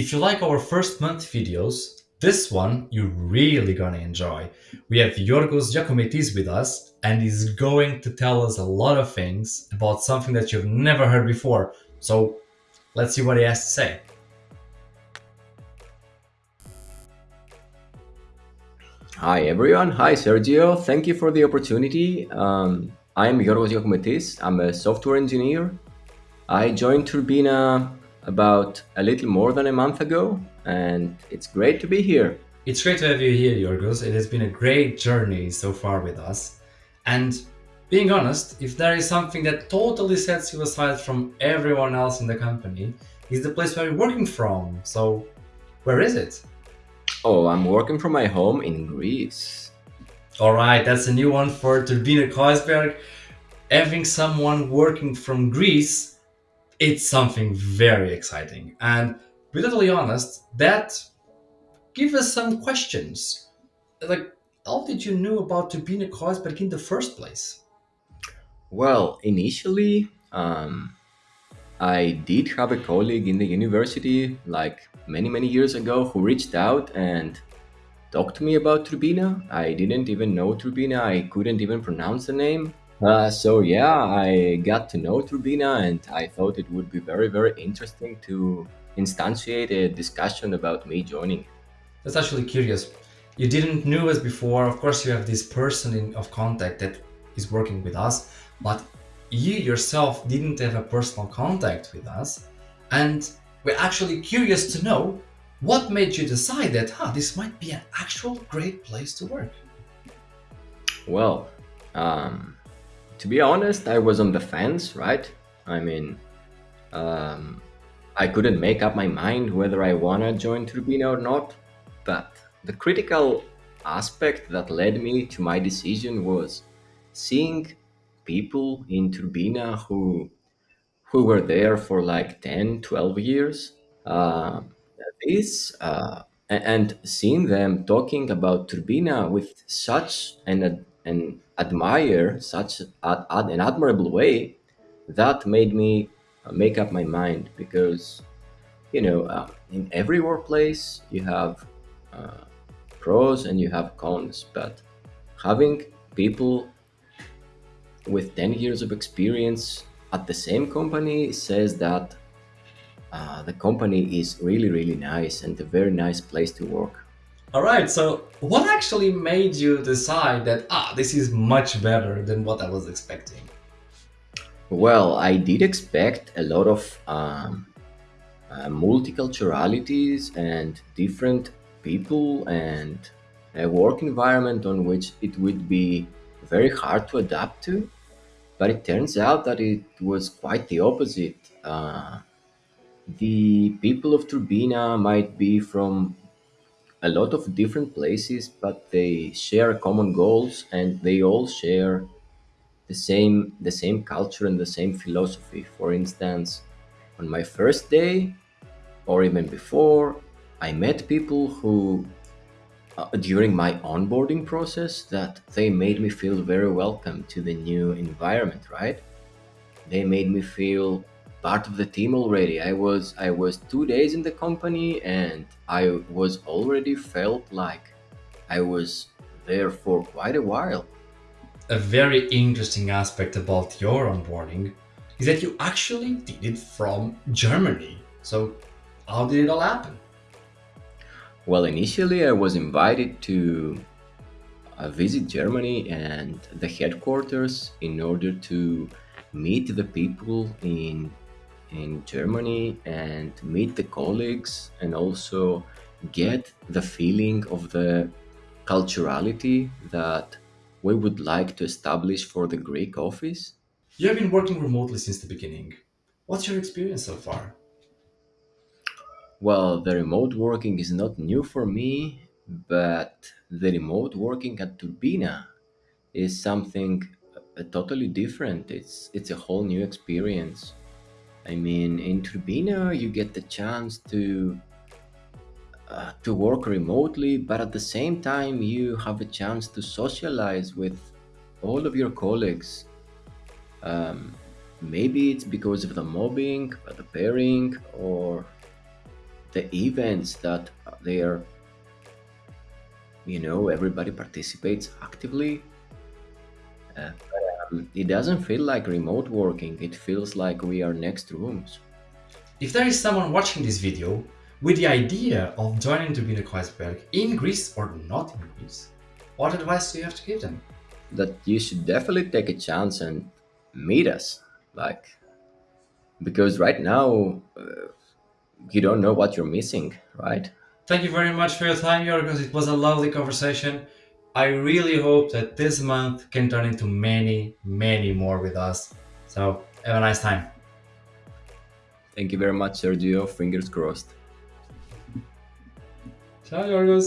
If you like our first month videos, this one you're really gonna enjoy. We have Yorgos Giacometis with us, and he's going to tell us a lot of things about something that you've never heard before. So let's see what he has to say. Hi everyone, hi Sergio, thank you for the opportunity. Um, I'm Yorgos Giacometis, I'm a software engineer. I joined Turbine about a little more than a month ago, and it's great to be here. It's great to have you here, Yorgos. It has been a great journey so far with us. And being honest, if there is something that totally sets you aside from everyone else in the company, is the place where you're working from. So, where is it? Oh, I'm working from my home in Greece. All right, that's a new one for Turbine Kreuzberg. Having someone working from Greece, it's something very exciting. And be totally honest, that gives us some questions. Like, how did you know about Turbine Kreuzberg in the first place? Well, initially, um, I did have a colleague in the university, like many, many years ago, who reached out and talked to me about Turbine. I didn't even know Turbine, I couldn't even pronounce the name. Uh, so, yeah, I got to know Turbine and I thought it would be very, very interesting to instantiate a discussion about me joining. That's actually curious. You didn't know us before. Of course, you have this person in, of contact that is working with us, but you yourself didn't have a personal contact with us. And we're actually curious to know what made you decide that, huh, this might be an actual great place to work. Well, um, to be honest, I was on the fence, right? I mean, um, I couldn't make up my mind whether I wanna join Turbine or not. But the critical aspect that led me to my decision was seeing people in Turbine who who were there for like 10, 12 years. Uh, this uh, and seeing them talking about Turbine with such an ad- an admire, such ad- ad- an admirable way, that made me uh, make up my mind because you know uh, in every workplace you have uh, pros and you have cons, but having people with 10 years of experience at the same company says that uh, the company is really, really nice and a very nice place to work. All right, so what actually made you decide that, ah, this is much better than what I was expecting? Well, I did expect a lot of um, uh, multiculturalities and different people and a work environment on which it would be very hard to adapt to. But it turns out that it was quite the opposite. Uh, the people of Turbine might be from a lot of different places, but they share common goals and they all share the same the same culture and the same philosophy. For instance, on my first day, or even before, I met people who, uh, during my onboarding process, that they made me feel very welcome to the new environment. Right? They made me feel part of the team already. I was I was two days in the company, and I was already felt like I was there for quite a while. A very interesting aspect about your onboarding is that you actually did it from Germany. So, how did it all happen? Well, initially I was invited to uh, visit Germany and the headquarters in order to meet the people in in Germany and meet the colleagues and also get the feeling of the culturality that we would like to establish for the Greek office. You have been working remotely since the beginning. What's your experience so far? Well, the remote working is not new for me, but the remote working at Turbine is something uh, totally different. It's it's a whole new experience. I mean, in Turbine, you get the chance to uh, to work remotely, but at the same time, you have a chance to socialize with all of your colleagues. Maybe it's because of the mobbing, uh, the pairing, or the events that they are you know everybody participates actively uh, um, it doesn't feel like remote working it feels like we are next rooms If there is someone watching this video with the idea of joining Turbine Kreuzberg in Greece or not in Greece, what advice do you have to give them? that you should definitely take a chance and meet us like because right now uh, you don't know what you're missing right Thank you very much for your time, Yorgos. It was a lovely conversation. I really hope that this month can turn into many, many more with us. So, have a nice time. thank you very much sergio fingers crossed Ciao, Yorgos.